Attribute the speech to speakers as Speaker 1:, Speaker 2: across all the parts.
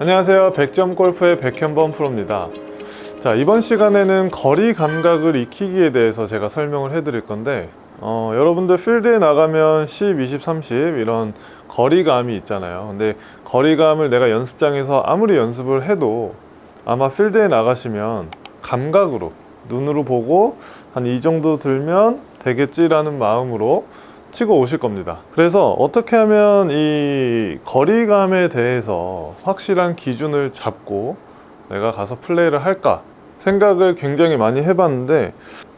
Speaker 1: 안녕하세요. 백점 골프의 백현범 프로입니다. 자 이번 시간에는 거리 감각을 익히기에 대해서 제가 설명을 해 드릴 건데 어, 여러분들 필드에 나가면 10, 20, 30 이런 거리감이 있잖아요. 근데 거리감을 내가 연습장에서 아무리 연습을 해도 아마 필드에 나가시면 감각으로 눈으로 보고 한 이 정도 들면 되겠지라는 마음으로 치고 오실 겁니다. 그래서 어떻게 하면 이 거리감에 대해서 확실한 기준을 잡고 내가 가서 플레이를 할까 생각을 굉장히 많이 해봤는데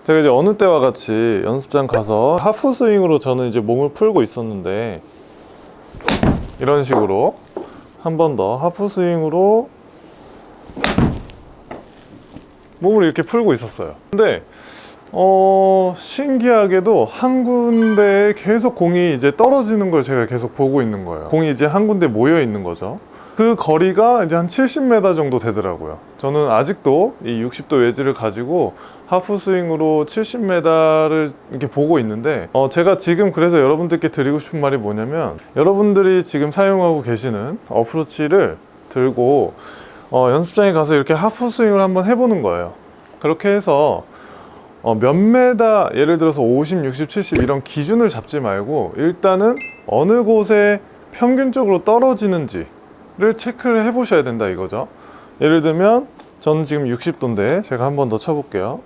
Speaker 1: 제가 이제 어느 때와 같이 연습장 가서 하프 스윙으로 저는 이제 몸을 풀고 있었는데 이런 식으로 한 번 더 하프 스윙으로 몸을 이렇게 풀고 있었어요. 근데 어 신기하게도 한 군데에 계속 공이 이제 떨어지는 걸 제가 계속 보고 있는 거예요. 공이 이제 한 군데 모여 있는 거죠. 그 거리가 이제 한 70m 정도 되더라고요. 저는 아직도 이 60도 웨지를 가지고 하프 스윙으로 70m를 이렇게 보고 있는데 어 제가 지금 그래서 여러분들께 드리고 싶은 말이 뭐냐면 여러분들이 지금 사용하고 계시는 어프로치를 들고 어 연습장에 가서 이렇게 하프 스윙을 한번 해보는 거예요. 그렇게 해서 어, 몇 메다 예를 들어서 50, 60, 70 이런 기준을 잡지 말고 일단은 어느 곳에 평균적으로 떨어지는지를 체크를 해 보셔야 된다 이거죠. 예를 들면 저는 지금 60도인데 제가 한 번 더 쳐볼게요.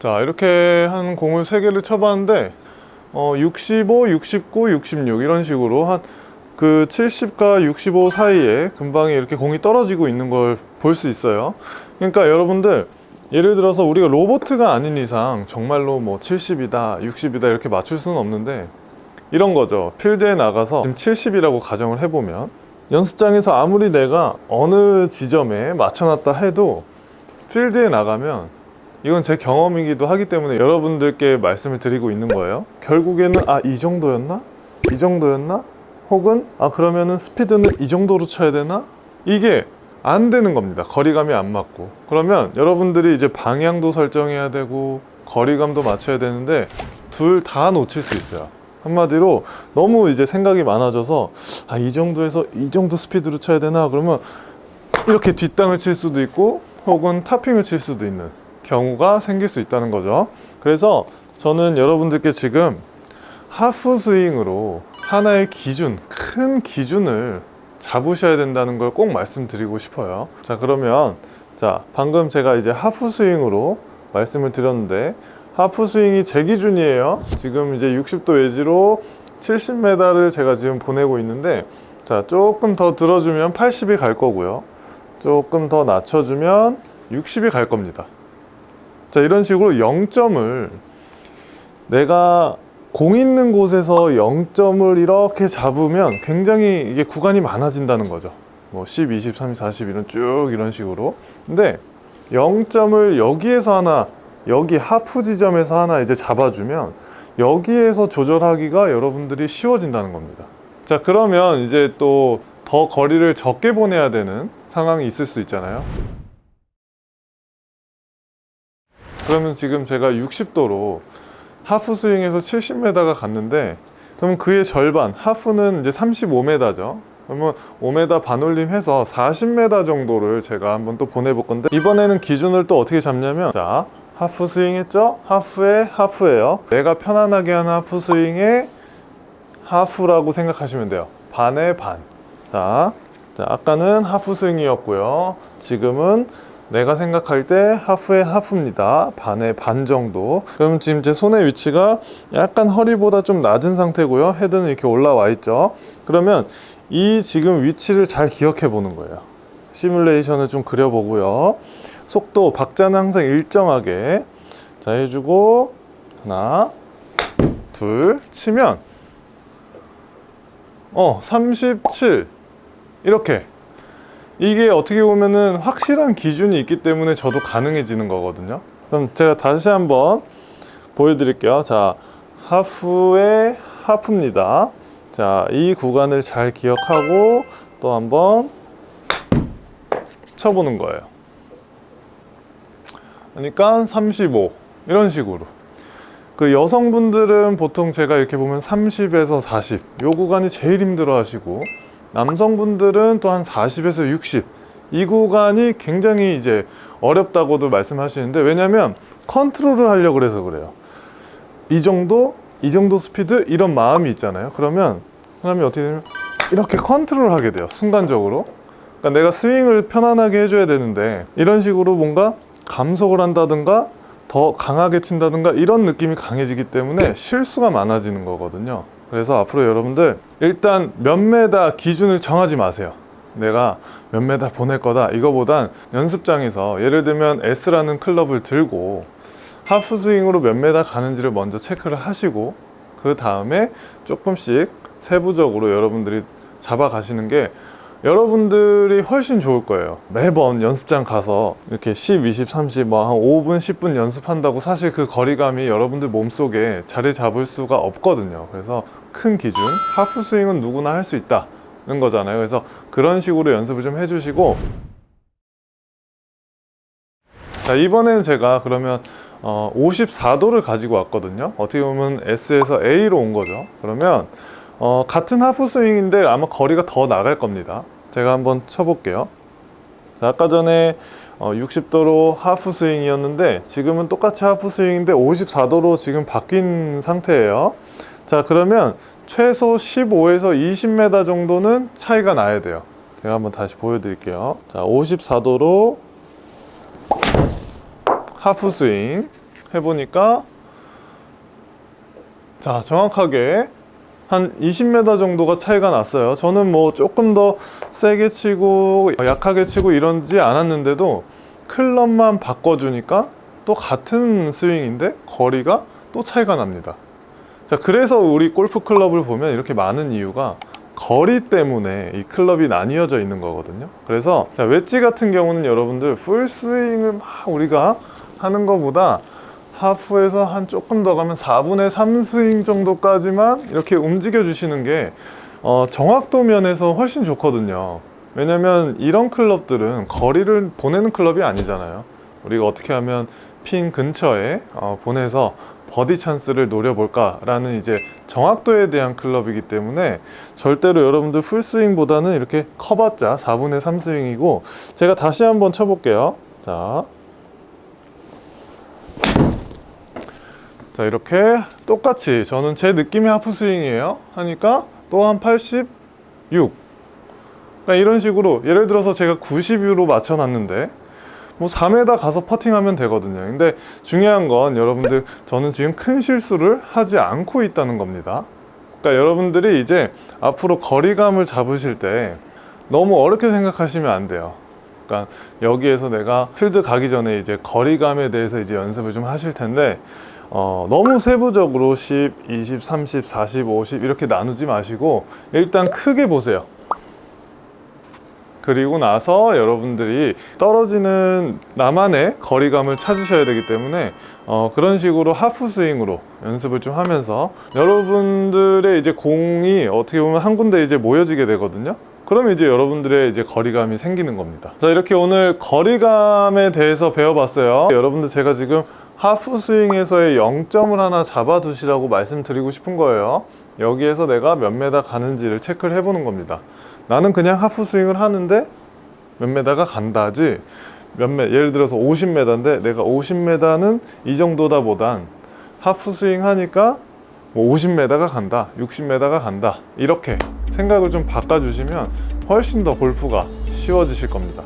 Speaker 1: 자 이렇게 한 공을 3개를 쳐봤는데 어, 65, 69, 66 이런 식으로 한 그 70과 65 사이에 금방에 이렇게 공이 떨어지고 있는 걸 볼 수 있어요 그러니까 여러분들 예를 들어서 우리가 로보트가 아닌 이상 정말로 뭐 70이다 60이다 이렇게 맞출 수는 없는데 이런 거죠 필드에 나가서 지금 70이라고 가정을 해보면 연습장에서 아무리 내가 어느 지점에 맞춰놨다 해도 필드에 나가면 이건 제 경험이기도 하기 때문에 여러분들께 말씀을 드리고 있는 거예요 결국에는 아 이 정도였나? 이 정도였나? 혹은 아 그러면은 스피드는 이 정도로 쳐야 되나? 이게 안 되는 겁니다. 거리감이 안 맞고. 그러면 여러분들이 이제 방향도 설정해야 되고 거리감도 맞춰야 되는데 둘 다 놓칠 수 있어요. 한마디로 너무 이제 생각이 많아져서 아 이 정도에서 이 정도 스피드로 쳐야 되나? 그러면 이렇게 뒷땅을 칠 수도 있고 혹은 타핑을 칠 수도 있는 경우가 생길 수 있다는 거죠. 그래서 저는 여러분들께 지금 하프 스윙으로 하나의 기준, 큰 기준을 잡으셔야 된다는 걸 꼭 말씀드리고 싶어요. 자 그러면 자 방금 제가 이제 하프 스윙으로 말씀을 드렸는데 하프 스윙이 제 기준이에요. 지금 이제 60도 웨지로 70m를 제가 지금 보내고 있는데 자 조금 더 들어주면 80이 갈 거고요. 조금 더 낮춰주면 60이 갈 겁니다. 자 이런 식으로 0점을 내가 공 있는 곳에서 0점을 이렇게 잡으면 굉장히 이게 구간이 많아진다는 거죠. 뭐 10, 20, 30, 40 이런 쭉 이런 식으로. 근데 0점을 여기에서 하나 여기 하프 지점에서 하나 이제 잡아주면 여기에서 조절하기가 여러분들이 쉬워진다는 겁니다. 자 그러면 이제 또 더 거리를 적게 보내야 되는 상황이 있을 수 있잖아요. 그러면 지금 제가 60도로 하프 스윙에서 70m가 갔는데 그러면 그의 절반 하프는 이제 35m죠. 그러면 5m 반올림 해서 40m 정도를 제가 한번 또 보내볼 건데 이번에는 기준을 또 어떻게 잡냐면 자 하프 스윙 했죠? 하프에 하프예요. 내가 편안하게 하는 하프 스윙에 하프라고 생각하시면 돼요. 반에 반. 자, 자 아까는 하프 스윙이었고요. 지금은 내가 생각할 때 하프의 하프입니다. 반의 반 정도. 그럼 지금 제 손의 위치가 약간 허리보다 좀 낮은 상태고요. 헤드는 이렇게 올라와 있죠. 그러면 이 지금 위치를 잘 기억해 보는 거예요. 시뮬레이션을 좀 그려보고요. 속도 박자는 항상 일정하게. 자 해주고 하나 둘 치면 어 37 이렇게 이게 어떻게 보면은 확실한 기준이 있기 때문에 저도 가능해지는 거거든요. 그럼 제가 다시 한번 보여드릴게요. 자 하프의 하프입니다. 자 이 구간을 잘 기억하고 또 한번 쳐보는 거예요. 그러니까 35 이런 식으로. 그 여성분들은 보통 제가 이렇게 보면 30에서 40 요 구간이 제일 힘들어 하시고 남성분들은 또 한 40에서 60 이 구간이 굉장히 이제 어렵다고도 말씀하시는데 왜냐면 컨트롤을 하려고 그래서 그래요. 이 정도 이 정도 스피드 이런 마음이 있잖아요. 그러면 사람이 어떻게 되면 이렇게 컨트롤 하게 돼요 순간적으로. 그러니까 내가 스윙을 편안하게 해줘야 되는데 이런 식으로 뭔가 감속을 한다든가 더 강하게 친다든가 이런 느낌이 강해지기 때문에 실수가 많아지는 거거든요 그래서 앞으로 여러분들 일단 몇 메다 기준을 정하지 마세요. 내가 몇 메다 보낼 거다. 이거보단 연습장에서 예를 들면 S라는 클럽을 들고 하프 스윙으로 몇 메다 가는지를 먼저 체크를 하시고 그 다음에 조금씩 세부적으로 여러분들이 잡아가시는 게 여러분들이 훨씬 좋을 거예요. 매번 연습장 가서 이렇게 10, 20, 30, 뭐 한 5분, 10분 연습한다고 사실 그 거리감이 여러분들 몸속에 자리 잡을 수가 없거든요. 그래서 큰 기준, 하프 스윙은 누구나 할 수 있다는 거잖아요. 그래서 그런 식으로 연습을 좀 해주시고. 자 이번에는 제가 그러면 어, 54도를 가지고 왔거든요. 어떻게 보면 S에서 A로 온 거죠. 그러면 어, 같은 하프 스윙인데 아마 거리가 더 나갈 겁니다. 제가 한번 쳐볼게요. 자, 아까 전에 어, 60도로 하프 스윙이었는데 지금은 똑같이 하프 스윙인데 54도로 지금 바뀐 상태예요. 자 그러면 최소 15에서 20m 정도는 차이가 나야 돼요. 제가 한번 다시 보여드릴게요. 자 54도로 하프 스윙 해보니까 자 정확하게 한 20m 정도가 차이가 났어요. 저는 뭐 조금 더 세게 치고 약하게 치고 이러지 않았는데도 클럽만 바꿔주니까 또 같은 스윙인데 거리가 또 차이가 납니다. 자 그래서 우리 골프 클럽을 보면 이렇게 많은 이유가 거리 때문에 이 클럽이 나뉘어져 있는 거거든요. 그래서 자, 웨지 같은 경우는 여러분들 풀스윙을 막 우리가 하는 것보다 하프에서 한 조금 더 가면 4분의 3 스윙 정도까지만 이렇게 움직여 주시는 게 어, 정확도 면에서 훨씬 좋거든요. 왜냐면 이런 클럽들은 거리를 보내는 클럽이 아니잖아요. 우리가 어떻게 하면 핀 근처에 어, 보내서 버디 찬스를 노려볼까 라는 이제 정확도에 대한 클럽이기 때문에 절대로 여러분들 풀스윙보다는 이렇게 커봤자 4분의 3 스윙이고 제가 다시 한번 쳐볼게요. 자 자 이렇게 똑같이 저는 제 느낌의 하프 스윙이에요. 하니까 또 한 86 그러니까 이런 식으로 예를 들어서 제가 90으로 맞춰 놨는데 뭐 4m 가서 퍼팅하면 되거든요. 근데 중요한 건 여러분들 저는 지금 큰 실수를 하지 않고 있다는 겁니다. 그러니까 여러분들이 이제 앞으로 거리감을 잡으실 때 너무 어렵게 생각하시면 안 돼요. 그러니까 여기에서 내가 필드 가기 전에 이제 거리감에 대해서 이제 연습을 좀 하실 텐데 어, 너무 세부적으로 10, 20, 30, 40, 50 이렇게 나누지 마시고 일단 크게 보세요. 그리고 나서 여러분들이 떨어지는 나만의 거리감을 찾으셔야 되기 때문에 어, 그런 식으로 하프 스윙으로 연습을 좀 하면서 여러분들의 이제 공이 어떻게 보면 한 군데 이제 모여지게 되거든요. 그러면 이제 여러분들의 이제 거리감이 생기는 겁니다. 자 이렇게 오늘 거리감에 대해서 배워봤어요. 여러분들 제가 지금 하프 스윙에서의 0점을 하나 잡아두시라고 말씀드리고 싶은 거예요. 여기에서 내가 몇 메다 가는지를 체크를 해보는 겁니다. 나는 그냥 하프 스윙을 하는데 몇 메다가 간다지. 몇 매, 예를 들어서 50m인데 내가 50m는 이 정도다 보단 하프 스윙 하니까 뭐 50m가 간다 60m가 간다. 이렇게 생각을 좀 바꿔주시면 훨씬 더 골프가 쉬워지실 겁니다